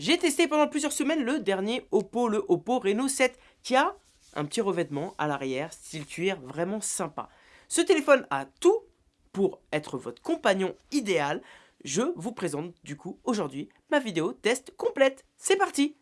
J'ai testé pendant plusieurs semaines le dernier Oppo, le Oppo Reno 7, qui a un petit revêtement à l'arrière, style cuir, vraiment sympa. Ce téléphone a tout pour être votre compagnon idéal. Je vous présente du coup aujourd'hui ma vidéo test complète. C'est parti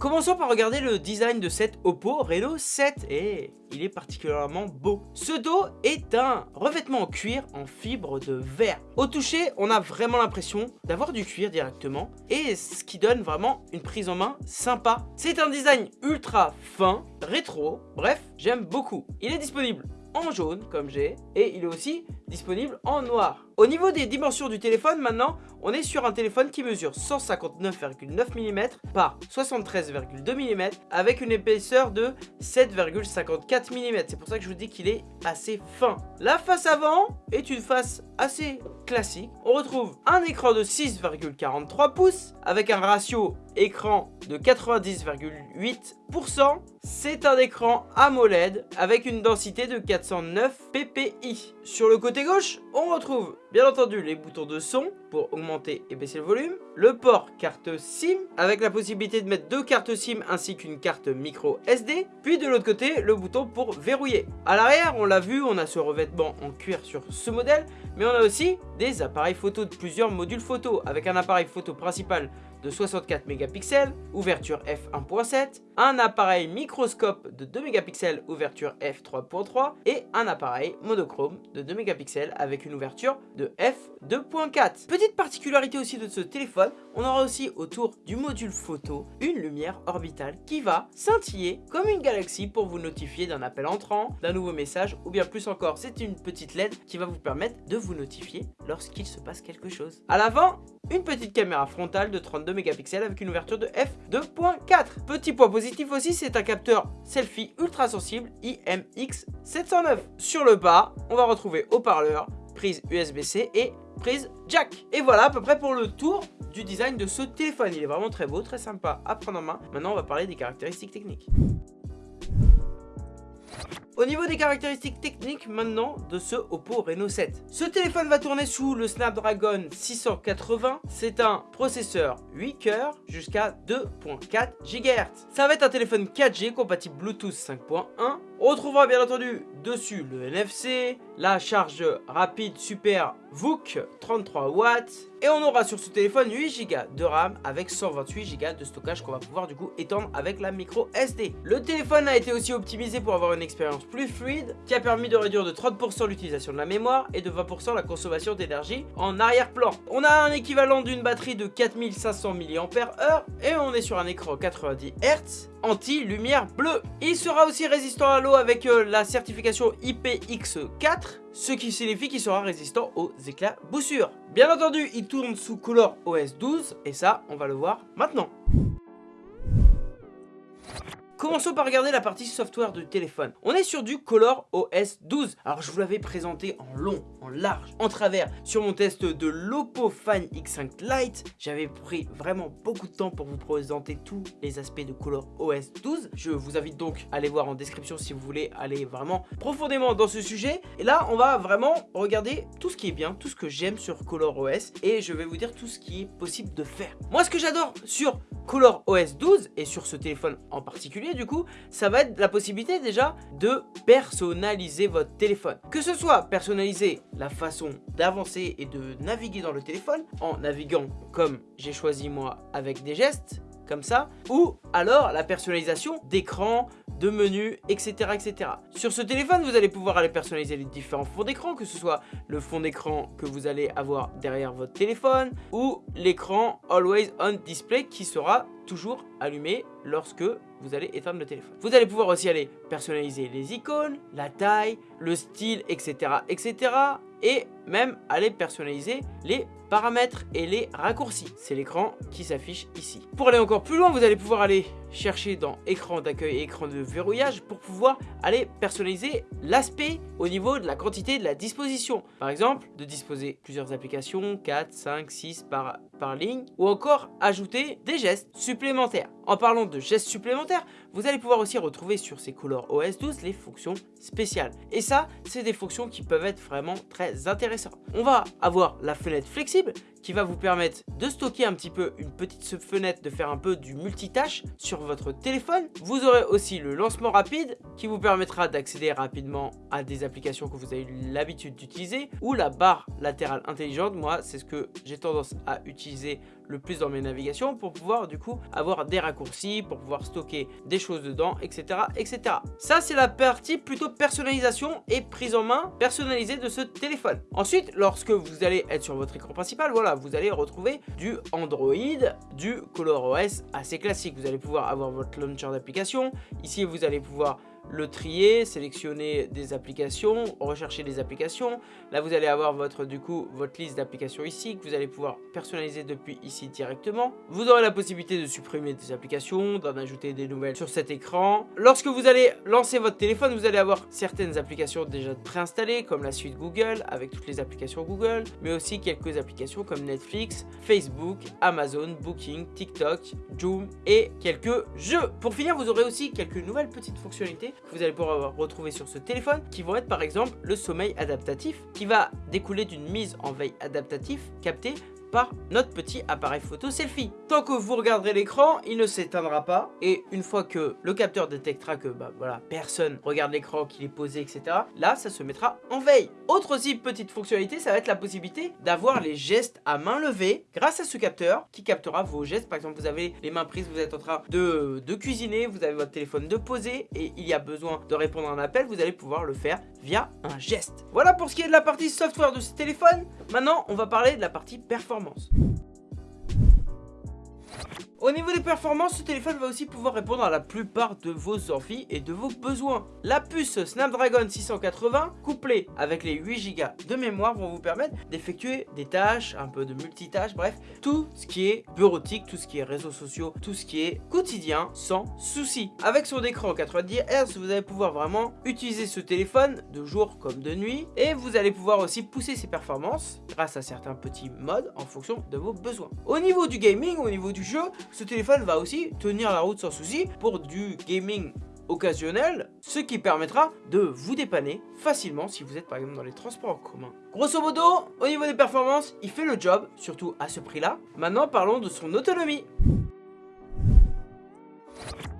Commençons par regarder le design de cette Oppo Reno 7 et il est particulièrement beau. Ce dos est un revêtement en cuir en fibre de verre. Au toucher, on a vraiment l'impression d'avoir du cuir directement et ce qui donne vraiment une prise en main sympa. C'est un design ultra fin, rétro, bref, j'aime beaucoup. Il est disponible en jaune comme j'ai et il est aussi disponible en noir. Au niveau des dimensions du téléphone maintenant, on est sur un téléphone qui mesure 159,9 mm par 73,2 mm avec une épaisseur de 7,54 mm. C'est pour ça que je vous dis qu'il est assez fin. La face avant est une face assez classique. On retrouve un écran de 6,43 pouces avec un ratio écran de 90,8%. C'est un écran AMOLED avec une densité de 409 ppi. Sur le côté gauche, on retrouve bien entendu les boutons de son pour augmenter et baisser le volume, le port carte SIM avec la possibilité de mettre deux cartes SIM ainsi qu'une carte micro SD, puis de l'autre côté le bouton pour verrouiller. À l'arrière, on l'a vu, on a ce revêtement en cuir sur ce modèle, mais on a aussi des appareils photo de plusieurs modules photo avec un appareil photo principal de 64 mégapixels, ouverture f1.7, un appareil microscope de 2 mégapixels, ouverture f3.3 et un appareil monochrome de 2 mégapixels avec une ouverture de f2.4. Petite particularité aussi de ce téléphone, on aura aussi autour du module photo une lumière orbitale qui va scintiller comme une galaxie pour vous notifier d'un appel entrant, d'un nouveau message ou bien plus encore, c'est une petite LED qui va vous permettre de vous notifier lorsqu'il se passe quelque chose. À l'avant, une petite caméra frontale de 32 mégapixels avec une ouverture de f2.4. Petit point positif aussi, c'est un capteur selfie ultra sensible IMX709. Sur le bas, on va retrouver haut-parleur, prise USB-C et prise jack. Et voilà à peu près pour le tour du design de ce téléphone. Il est vraiment très beau, très sympa à prendre en main. Maintenant, on va parler des caractéristiques techniques. Au niveau des caractéristiques techniques maintenant de ce Oppo Reno 7. Ce téléphone va tourner sous le Snapdragon 680. C'est un processeur 8 coeurs jusqu'à 2.4 GHz. Ça va être un téléphone 4G compatible Bluetooth 5.1 on retrouvera bien entendu dessus le NFC, la charge rapide super VOOC 33 watts et on aura sur ce téléphone 8 Go de RAM avec 128 Go de stockage qu'on va pouvoir du coup étendre avec la micro SD. Le téléphone a été aussi optimisé pour avoir une expérience plus fluide qui a permis de réduire de 30% l'utilisation de la mémoire et de 20% la consommation d'énergie en arrière-plan. On a un équivalent d'une batterie de 4500 mAh et on est sur un écran 90 Hz anti-lumière bleue. Il sera aussi résistant à l'eau avec euh, la certification IPX4, ce qui signifie qu'il sera résistant aux éclats boussures. Bien entendu, il tourne sous Color OS 12, et ça, on va le voir maintenant. Commençons par regarder la partie software du téléphone. On est sur du Color OS 12. Alors je vous l'avais présenté en long, en large, en travers sur mon test de l'Oppo Find X5 Lite. J'avais pris vraiment beaucoup de temps pour vous présenter tous les aspects de Color OS 12. Je vous invite donc à aller voir en description si vous voulez aller vraiment profondément dans ce sujet. Et là, on va vraiment regarder tout ce qui est bien, tout ce que j'aime sur Color OS et je vais vous dire tout ce qui est possible de faire. Moi, ce que j'adore sur Color OS 12 et sur ce téléphone en particulier du coup ça va être la possibilité déjà de personnaliser votre téléphone. Que ce soit personnaliser la façon d'avancer et de naviguer dans le téléphone en naviguant comme j'ai choisi moi avec des gestes comme ça, ou alors la personnalisation d'écran, de menus, etc., etc. Sur ce téléphone, vous allez pouvoir aller personnaliser les différents fonds d'écran, que ce soit le fond d'écran que vous allez avoir derrière votre téléphone, ou l'écran Always On Display qui sera toujours allumé lorsque vous allez éteindre le téléphone. Vous allez pouvoir aussi aller personnaliser les icônes, la taille, le style, etc., etc. Et même aller personnaliser les paramètres et les raccourcis. C'est l'écran qui s'affiche ici. Pour aller encore plus loin, vous allez pouvoir aller chercher dans écran d'accueil et écran de verrouillage pour pouvoir aller personnaliser l'aspect au niveau de la quantité de la disposition. Par exemple, de disposer plusieurs applications, 4, 5, 6 par, par ligne, ou encore ajouter des gestes supplémentaires. En parlant de gestes supplémentaires, vous allez pouvoir aussi retrouver sur ces Color OS 12 les fonctions spéciales. Et ça, c'est des fonctions qui peuvent être vraiment très intéressantes. On va avoir la fenêtre flexible Bibel qui va vous permettre de stocker un petit peu une petite fenêtre, de faire un peu du multitâche sur votre téléphone. Vous aurez aussi le lancement rapide qui vous permettra d'accéder rapidement à des applications que vous avez l'habitude d'utiliser ou la barre latérale intelligente. Moi, c'est ce que j'ai tendance à utiliser le plus dans mes navigations pour pouvoir du coup avoir des raccourcis, pour pouvoir stocker des choses dedans, etc. etc. Ça, c'est la partie plutôt personnalisation et prise en main personnalisée de ce téléphone. Ensuite, lorsque vous allez être sur votre écran principal, voilà, vous allez retrouver du Android, du ColorOS assez classique. Vous allez pouvoir avoir votre launcher d'application. Ici, vous allez pouvoir le trier, sélectionner des applications, rechercher des applications. Là, vous allez avoir votre, du coup, votre liste d'applications ici que vous allez pouvoir personnaliser depuis ici directement. Vous aurez la possibilité de supprimer des applications, d'en ajouter des nouvelles sur cet écran. Lorsque vous allez lancer votre téléphone, vous allez avoir certaines applications déjà préinstallées, comme la suite Google, avec toutes les applications Google, mais aussi quelques applications comme Netflix, Facebook, Amazon, Booking, TikTok, Zoom et quelques jeux. Pour finir, vous aurez aussi quelques nouvelles petites fonctionnalités que vous allez pouvoir retrouver sur ce téléphone qui vont être par exemple le sommeil adaptatif qui va découler d'une mise en veille adaptatif captée notre petit appareil photo selfie. Tant que vous regarderez l'écran, il ne s'éteindra pas. Et une fois que le capteur détectera que bah, voilà, personne regarde l'écran, qu'il est posé, etc. Là, ça se mettra en veille. Autre aussi petite fonctionnalité, ça va être la possibilité d'avoir les gestes à main levée grâce à ce capteur qui captera vos gestes. Par exemple, vous avez les mains prises, vous êtes en train de, de cuisiner, vous avez votre téléphone de poser et il y a besoin de répondre à un appel, vous allez pouvoir le faire via un geste. Voilà pour ce qui est de la partie software de ce téléphone. Maintenant, on va parler de la partie performance. Au niveau des performances, ce téléphone va aussi pouvoir répondre à la plupart de vos envies et de vos besoins. La puce Snapdragon 680, couplée avec les 8 Go de mémoire, vont vous permettre d'effectuer des tâches, un peu de multitâches, bref, tout ce qui est bureautique, tout ce qui est réseaux sociaux, tout ce qui est quotidien, sans souci. Avec son écran 90 Hz, vous allez pouvoir vraiment utiliser ce téléphone de jour comme de nuit, et vous allez pouvoir aussi pousser ses performances grâce à certains petits modes en fonction de vos besoins. Au niveau du gaming, au niveau du jeu, ce téléphone va aussi tenir la route sans souci pour du gaming occasionnel, ce qui permettra de vous dépanner facilement si vous êtes par exemple dans les transports en commun. Grosso modo, au niveau des performances, il fait le job, surtout à ce prix-là. Maintenant, parlons de son autonomie.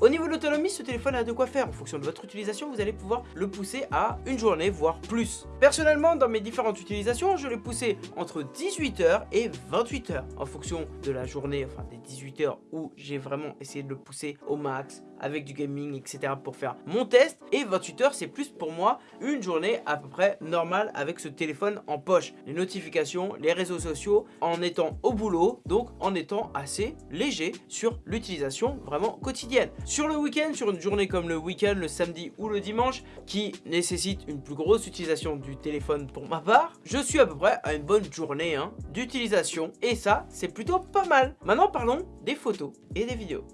Au niveau de l'autonomie, ce téléphone a de quoi faire. En fonction de votre utilisation, vous allez pouvoir le pousser à une journée, voire plus. Personnellement, dans mes différentes utilisations, je l'ai poussé entre 18h et 28h. En fonction de la journée, enfin des 18h où j'ai vraiment essayé de le pousser au max, avec du gaming, etc. pour faire mon test. Et 28h, c'est plus pour moi une journée à peu près normale avec ce téléphone en poche. Les notifications, les réseaux sociaux, en étant au boulot, donc en étant assez léger sur l'utilisation vraiment quotidienne. Sur le week-end, sur une journée comme le week-end, le samedi ou le dimanche, qui nécessite une plus grosse utilisation du téléphone pour ma part, je suis à peu près à une bonne journée hein, d'utilisation. Et ça, c'est plutôt pas mal. Maintenant, parlons des photos et des vidéos.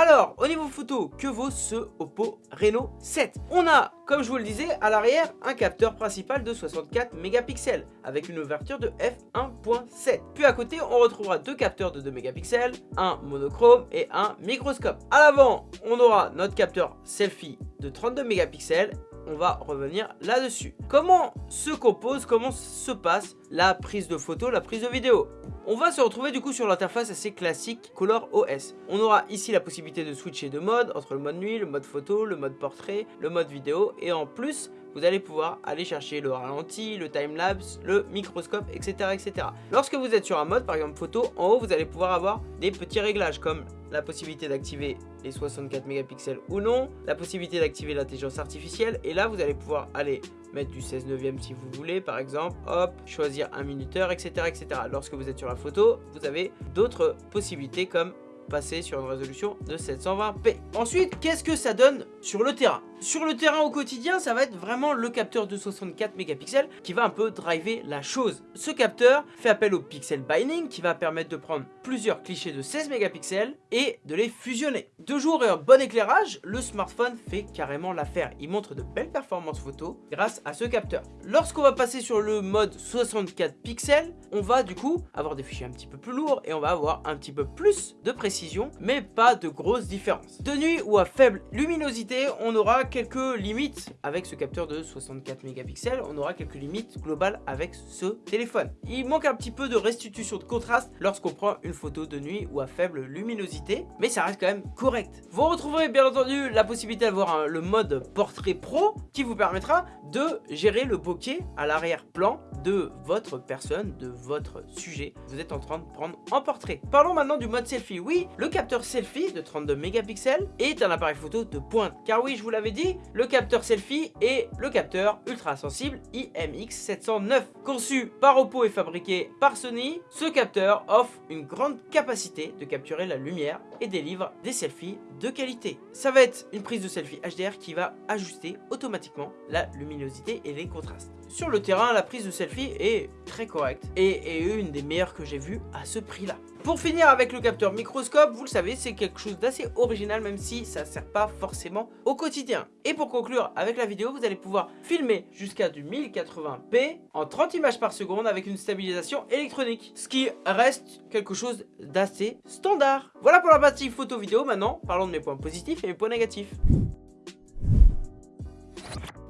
Alors, au niveau photo, que vaut ce Oppo Reno 7 On a, comme je vous le disais, à l'arrière, un capteur principal de 64 mégapixels avec une ouverture de f1.7. Puis à côté, on retrouvera deux capteurs de 2 mégapixels, un monochrome et un microscope. À l'avant, on aura notre capteur selfie de 32 mégapixels on va revenir là-dessus. Comment se compose, comment se passe la prise de photo, la prise de vidéo? On va se retrouver du coup sur l'interface assez classique Color OS. On aura ici la possibilité de switcher de mode entre le mode nuit, le mode photo, le mode portrait, le mode vidéo et en plus vous allez pouvoir aller chercher le ralenti, le timelapse, le microscope, etc., etc. Lorsque vous êtes sur un mode, par exemple photo, en haut, vous allez pouvoir avoir des petits réglages comme la possibilité d'activer les 64 mégapixels ou non, la possibilité d'activer l'intelligence artificielle, et là, vous allez pouvoir aller mettre du 16 neuvième si vous voulez, par exemple, hop, choisir un minuteur, etc., etc. Lorsque vous êtes sur la photo, vous avez d'autres possibilités comme passer sur une résolution de 720p. Ensuite, qu'est-ce que ça donne sur le terrain? Sur le terrain au quotidien, ça va être vraiment le capteur de 64 mégapixels qui va un peu driver la chose. Ce capteur fait appel au pixel binding qui va permettre de prendre plusieurs clichés de 16 mégapixels et de les fusionner. De jour et un bon éclairage, le smartphone fait carrément l'affaire. Il montre de belles performances photo grâce à ce capteur. Lorsqu'on va passer sur le mode 64 pixels, on va du coup avoir des fichiers un petit peu plus lourds et on va avoir un petit peu plus de précision, mais pas de grosses différences. De nuit ou à faible luminosité, on aura quelques limites avec ce capteur de 64 mégapixels, on aura quelques limites globales avec ce téléphone. Il manque un petit peu de restitution de contraste lorsqu'on prend une photo de nuit ou à faible luminosité, mais ça reste quand même correct. Vous retrouverez bien entendu la possibilité d'avoir le mode portrait pro qui vous permettra de gérer le bokeh à l'arrière-plan de votre personne, de votre sujet que vous êtes en train de prendre en portrait. Parlons maintenant du mode selfie. Oui, le capteur selfie de 32 mégapixels est un appareil photo de pointe. Car oui, je vous l'avais dit, le capteur selfie est le capteur ultra sensible IMX709. Conçu par Oppo et fabriqué par Sony, ce capteur offre une grande capacité de capturer la lumière et délivre des selfies de qualité. Ça va être une prise de selfie HDR qui va ajuster automatiquement la luminosité et les contrastes. Sur le terrain, la prise de selfie est très correcte et est une des meilleures que j'ai vues à ce prix-là. Pour finir avec le capteur microscope, vous le savez, c'est quelque chose d'assez original même si ça ne sert pas forcément au quotidien. Et pour conclure avec la vidéo, vous allez pouvoir filmer jusqu'à du 1080p en 30 images par seconde avec une stabilisation électronique. Ce qui reste quelque chose d'assez standard. Voilà pour la partie photo vidéo. Maintenant, parlons de mes points positifs et mes points négatifs.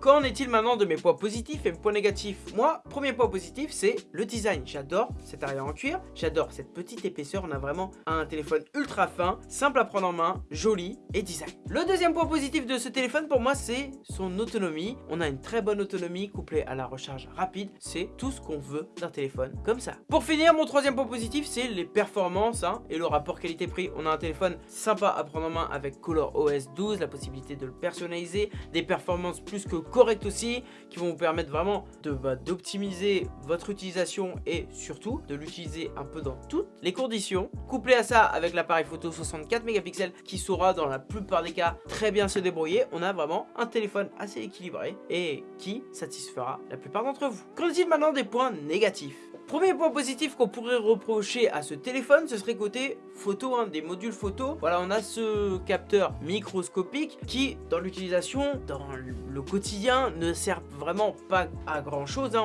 Qu'en est-il maintenant de mes points positifs et mes points négatifs? Moi, premier point positif, c'est le design. J'adore cet arrière en cuir, j'adore cette petite épaisseur. On a vraiment un téléphone ultra fin, simple à prendre en main, joli et design. Le deuxième point positif de ce téléphone pour moi, c'est son autonomie. On a une très bonne autonomie couplée à la recharge rapide. C'est tout ce qu'on veut d'un téléphone comme ça. Pour finir, mon troisième point positif, c'est les performances hein, et le rapport qualité-prix. On a un téléphone sympa à prendre en main avec Color OS 12, la possibilité de le personnaliser, des performances plus que correct aussi, qui vont vous permettre vraiment bah, d'optimiser votre utilisation et surtout de l'utiliser un peu dans toutes les conditions. Couplé à ça avec l'appareil photo 64 mégapixels qui saura dans la plupart des cas très bien se débrouiller, on a vraiment un téléphone assez équilibré et qui satisfera la plupart d'entre vous. Qu'en est-il maintenant des points négatifs? Premier point positif qu'on pourrait reprocher à ce téléphone, ce serait côté photo, hein, des modules photo. Voilà, on a ce capteur microscopique qui, dans l'utilisation, dans le quotidien, ne sert vraiment pas à grand chose. Hein.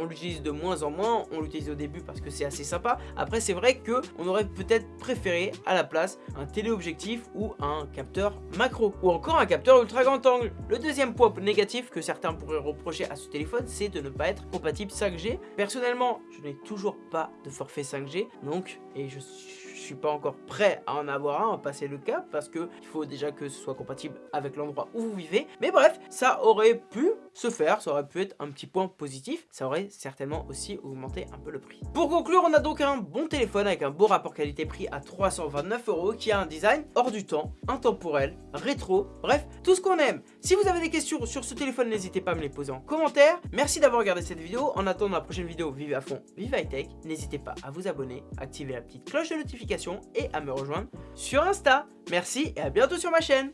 On, l'utilise de moins en moins, on l'utilise au début parce que c'est assez sympa. Après, c'est vrai que on aurait peut-être préféré à la place un téléobjectif ou un capteur macro ou encore un capteur ultra grand angle. Le deuxième point négatif que certains pourraient reprocher à ce téléphone, c'est de ne pas être compatible 5G. Personnellement, n'ai toujours pas de forfait 5G, donc, et je suis pas encore prêt à en avoir un, à passer le cap, parce que il faut déjà que ce soit compatible avec l'endroit où vous vivez. Mais bref, ça aurait pu se faire, ça aurait pu être un petit point positif, ça aurait certainement aussi augmenté un peu le prix. Pour conclure, on a donc un bon téléphone avec un beau rapport qualité-prix à 329 euros, qui a un design hors du temps, intemporel, rétro, bref, tout ce qu'on aime. Si vous avez des questions sur ce téléphone, n'hésitez pas à me les poser en commentaire. Merci d'avoir regardé cette vidéo. En attendant la prochaine vidéo, vive à fond, vive high tech. N'hésitez pas à vous abonner, activer la petite cloche de notification et à me rejoindre sur Insta. Merci et à bientôt sur ma chaîne.